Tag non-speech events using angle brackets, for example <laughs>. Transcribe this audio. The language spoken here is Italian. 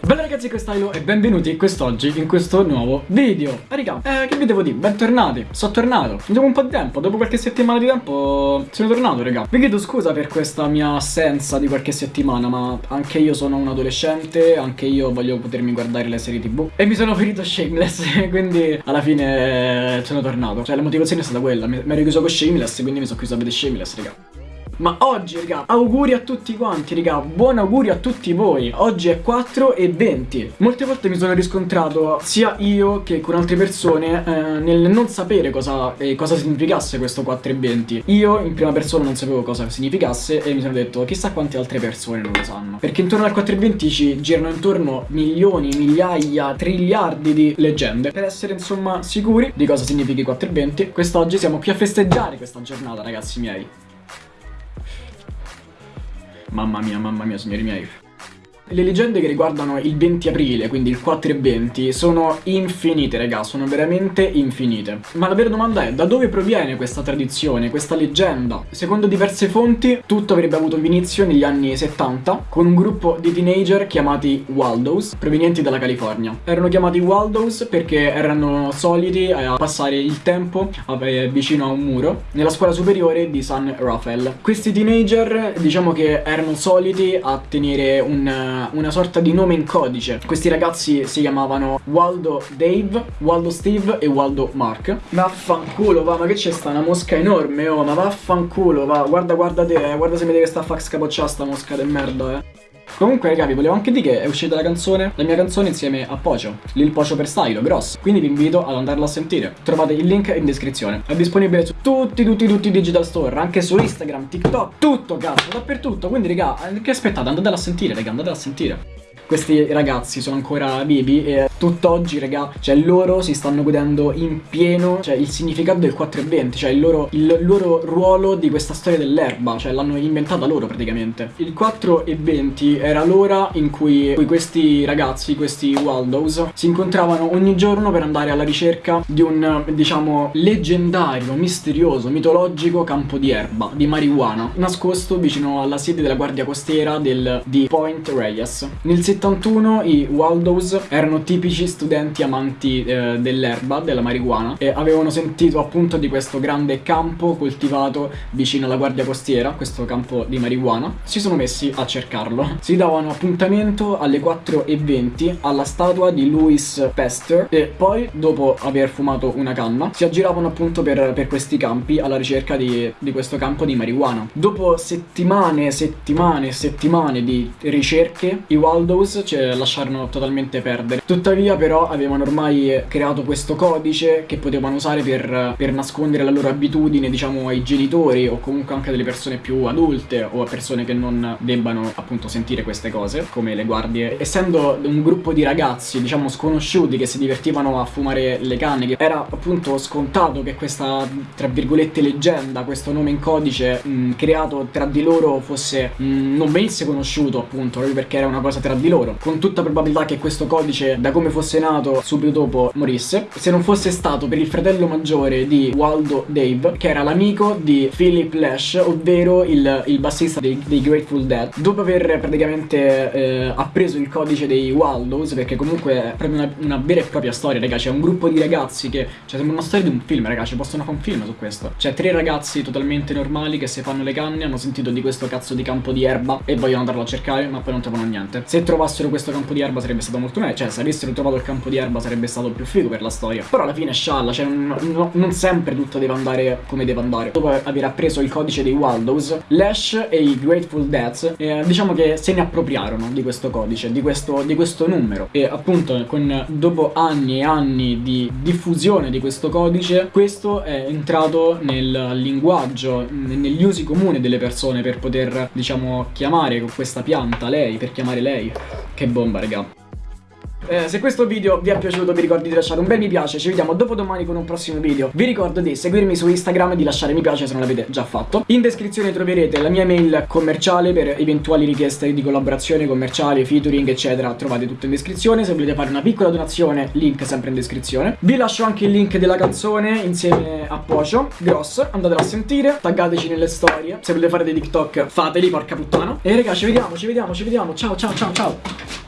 Bella ragazzi questa è Ilo e benvenuti quest'oggi in questo nuovo video. Raga, eh, che vi devo dire? Bentornati, sono tornato. Dopo un po' di tempo, dopo qualche settimana di tempo sono tornato raga. Vi chiedo scusa per questa mia assenza di qualche settimana Ma anche io sono un adolescente, anche io voglio potermi guardare le serie tv E mi sono ferito Shameless, <laughs> quindi alla fine sono tornato. Cioè la motivazione è stata quella, mi ero chiuso con Shameless quindi mi sono chiuso a vedere Shameless raga ma oggi, raga, auguri a tutti quanti, raga, buon auguri a tutti voi. Oggi è 4 e 20. Molte volte mi sono riscontrato, sia io che con altre persone, eh, nel non sapere cosa, eh, cosa significasse questo 4 e 20. Io in prima persona non sapevo cosa significasse e mi sono detto, chissà quante altre persone non lo sanno. Perché intorno al 4 e 20 ci girano intorno milioni, migliaia, triliardi di leggende. Per essere, insomma, sicuri di cosa significhi 4 e 20, quest'oggi siamo qui a festeggiare questa giornata, ragazzi miei. Mamma mia, mamma mia, signori miei. Le leggende che riguardano il 20 aprile, quindi il 4 e 20, sono infinite, raga, sono veramente infinite. Ma la vera domanda è, da dove proviene questa tradizione, questa leggenda? Secondo diverse fonti, tutto avrebbe avuto inizio negli anni 70, con un gruppo di teenager chiamati Waldos, provenienti dalla California. Erano chiamati Waldos perché erano soliti a passare il tempo vicino a un muro, nella scuola superiore di San Rafael. Questi teenager, diciamo che erano soliti a tenere un una, sorta di nome in codice. Questi ragazzi si chiamavano Waldo Dave, Waldo Steve e Waldo Mark. Vaffanculo, va, ma che c'è sta una mosca enorme, oh, ma vaffanculo, va, guarda, guarda te, eh, guarda se mi deve sta a fa scapocciare sta mosca del merda, eh. Comunque ragazzi volevo anche dire che è uscita la canzone, la mia canzone insieme a Pocio, Lil Pocio per Stylo, grosso. Quindi vi invito ad andarla a sentire. Trovate il link in descrizione. È disponibile su tutti, tutti, tutti i digital store, anche su Instagram, TikTok, tutto cazzo, dappertutto. Quindi raga, che aspettate? Andatela a sentire, raga, andatela a sentire questi ragazzi sono ancora vivi e tutt'oggi, raga, cioè loro si stanno godendo in pieno, cioè il significato del 420, cioè il loro, il loro ruolo di questa storia dell'erba, cioè l'hanno inventata loro praticamente. Il 420 era l'ora in cui, questi ragazzi, questi Waldos, si incontravano ogni giorno per andare alla ricerca di un, diciamo, leggendario, misterioso, mitologico campo di erba, di marijuana, nascosto vicino alla sede della guardia costiera del, di Point Reyes. Nel 71 i Waldos erano tipici studenti amanti eh, dell'erba, della marijuana e avevano sentito appunto di questo grande campo coltivato vicino alla guardia costiera, questo campo di marijuana. Si sono messi a cercarlo. Si davano appuntamento alle 4.20 alla statua di Louis Pester e poi dopo aver fumato una canna si aggiravano appunto per, per questi campi alla ricerca di, di questo campo di marijuana. Dopo settimane, settimane, settimane di ricerche i Waldos Windows ce lasciarono totalmente perdere. Tuttavia però avevano ormai creato questo codice che potevano usare per, per nascondere la loro abitudine diciamo ai genitori o comunque anche delle persone più adulte o a persone che non debbano appunto sentire queste cose come le guardie. Essendo un gruppo di ragazzi diciamo sconosciuti che si divertivano a fumare le canne era appunto scontato che questa tra virgolette leggenda, questo nome in codice mh, creato tra di loro fosse mh, non venisse conosciuto appunto proprio perché era una cosa tra di loro loro. Con tutta probabilità che questo codice, da come fosse nato, subito dopo morisse. Se non fosse stato per il fratello maggiore di Waldo Dave, che era l'amico di Philip Lash, ovvero il, il bassista dei, dei, Grateful Dead. Dopo aver praticamente eh, appreso il codice dei Waldos, perché comunque è proprio una, una vera e propria storia, ragazzi. C'è un gruppo di ragazzi che... Cioè, sembra una storia di un film, ragazzi. Possono fare un film su questo. Cioè, tre ragazzi totalmente normali che se fanno le canne hanno sentito di questo cazzo di campo di erba e vogliono andarlo a cercare, ma poi non trovano niente. Se trovassero trovassero questo campo di erba sarebbe stato molto meglio. Cioè se avessero trovato il campo di erba sarebbe stato più figo per la storia. Però alla fine scialla, cioè non, non sempre tutto deve andare come deve andare. Dopo aver appreso il codice dei Waldos Lash e i Grateful Dead eh, diciamo che se ne appropriarono di questo codice, di questo, di questo numero. E appunto con, dopo anni e anni di diffusione di questo codice Questo è entrato nel linguaggio, negli usi comuni delle persone per poter diciamo chiamare questa pianta lei, per chiamare lei che bomba, raga. Eh, se questo video vi è piaciuto vi ricordo di lasciare un bel mi piace, ci vediamo dopo domani con un prossimo video. Vi ricordo di seguirmi su Instagram e di lasciare mi piace se non l'avete già fatto. In descrizione troverete la mia mail commerciale per eventuali richieste di collaborazione commerciale, featuring eccetera, trovate tutto in descrizione. Se volete fare una piccola donazione, link sempre in descrizione. Vi lascio anche il link della canzone insieme a Pocio, Gross, andatela a sentire, taggateci nelle storie. Se volete fare dei TikTok fateli, porca puttana. E raga, ci vediamo, ci vediamo, ci vediamo. Ciao, ciao, ciao, ciao.